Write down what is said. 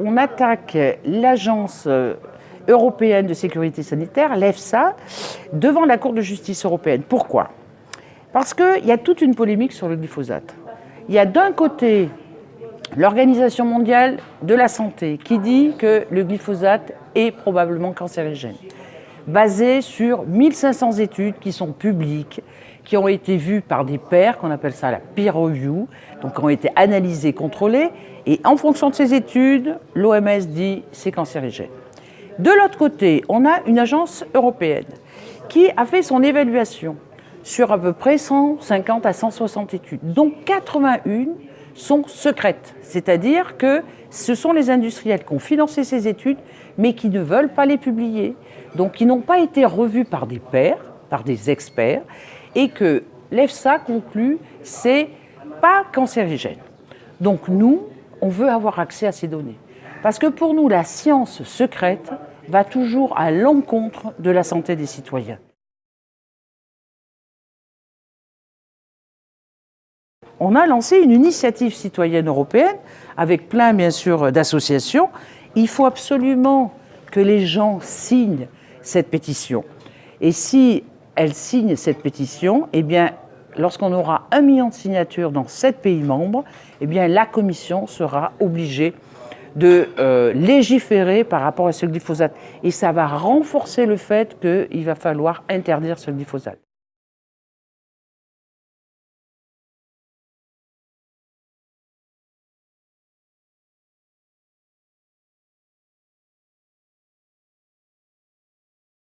On attaque l'agence euh, européenne de sécurité sanitaire, l'EFSA, devant la Cour de justice européenne. Pourquoi? Parce qu'il y a toute une polémique sur le glyphosate. Il y a d'un côté l'Organisation mondiale de la santé qui dit que le glyphosate est probablement cancérigène, basé sur 1500 études qui sont publiques, qui ont été vues par des pairs, qu'on appelle ça la peer review, donc qui ont été analysées, contrôlées, et en fonction de ces études, l'OMS dit c'est cancérigène. De l'autre côté, on a une agence européenne qui a fait son évaluation sur à peu près 150 à 160 études, dont 81 sont secrètes, c'est-à-dire que ce sont les industriels qui ont financé ces études, mais qui ne veulent pas les publier, donc qui n'ont pas été revus par des pairs, par des experts, et que l'EFSA conclut c'est pas cancérigène. Donc nous, on veut avoir accès à ces données. Parce que pour nous, la science secrète va toujours à l'encontre de la santé des citoyens. On a lancé une initiative citoyenne européenne avec plein, bien sûr, d'associations. Il faut absolument que les gens signent cette pétition. Et si elle signe cette pétition, eh bien, lorsqu'on aura un million de signatures dans sept pays membres, eh bien, la Commission sera obligée de euh, légiférer par rapport à ce glyphosate. Et ça va renforcer le fait qu'il va falloir interdire ce glyphosate.